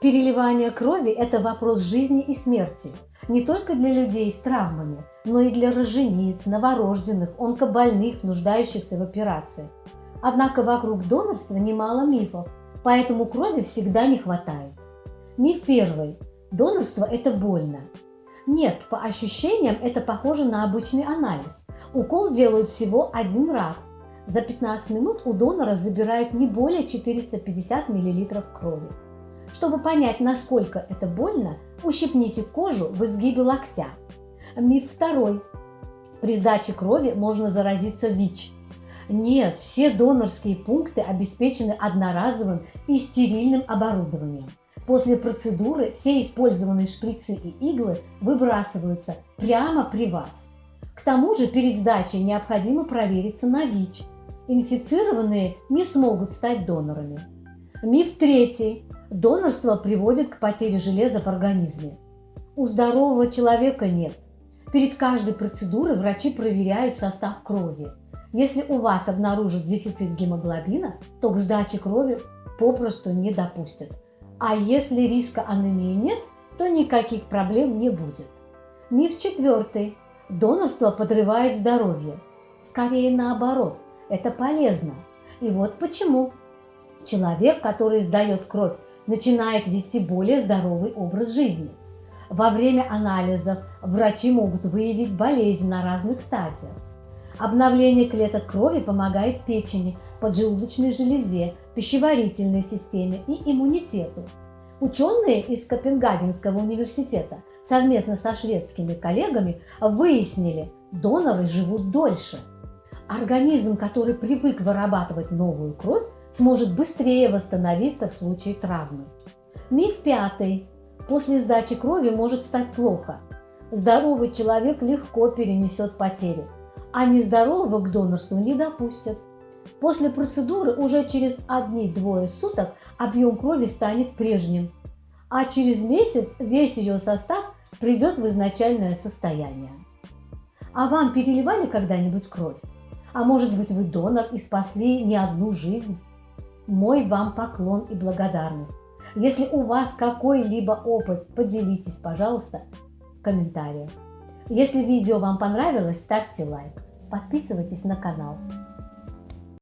Переливание крови – это вопрос жизни и смерти. Не только для людей с травмами, но и для рожениц, новорожденных, онкобольных, нуждающихся в операции. Однако вокруг донорства немало мифов, поэтому крови всегда не хватает. Миф первый. Донорство – это больно. Нет, по ощущениям это похоже на обычный анализ. Укол делают всего один раз. За 15 минут у донора забирают не более 450 мл крови. Чтобы понять, насколько это больно, ущипните кожу в изгибе локтя. Миф второй. При сдаче крови можно заразиться ВИЧ. Нет, все донорские пункты обеспечены одноразовым и стерильным оборудованием. После процедуры все использованные шприцы и иглы выбрасываются прямо при вас. К тому же перед сдачей необходимо провериться на ВИЧ. Инфицированные не смогут стать донорами. Миф третий. Донорство приводит к потере железа в организме. У здорового человека нет. Перед каждой процедурой врачи проверяют состав крови. Если у вас обнаружат дефицит гемоглобина, то к сдаче крови попросту не допустят. А если риска анемии нет, то никаких проблем не будет. Миф четвертый. Донорство подрывает здоровье. Скорее наоборот, это полезно. И вот почему. Человек, который сдает кровь начинает вести более здоровый образ жизни. Во время анализов врачи могут выявить болезнь на разных стадиях. Обновление клеток крови помогает печени, поджелудочной железе, пищеварительной системе и иммунитету. Ученые из Копенгагенского университета совместно со шведскими коллегами выяснили, доноры живут дольше. Организм, который привык вырабатывать новую кровь, сможет быстрее восстановиться в случае травмы. Миф пятый. После сдачи крови может стать плохо. Здоровый человек легко перенесет потери, а нездорового к донорству не допустят. После процедуры уже через одни-двое суток объем крови станет прежним, а через месяц весь ее состав придет в изначальное состояние. А вам переливали когда-нибудь кровь? А может быть вы донор и спасли не одну жизнь? Мой вам поклон и благодарность. Если у вас какой-либо опыт, поделитесь, пожалуйста, в комментариях. Если видео вам понравилось, ставьте лайк, подписывайтесь на канал.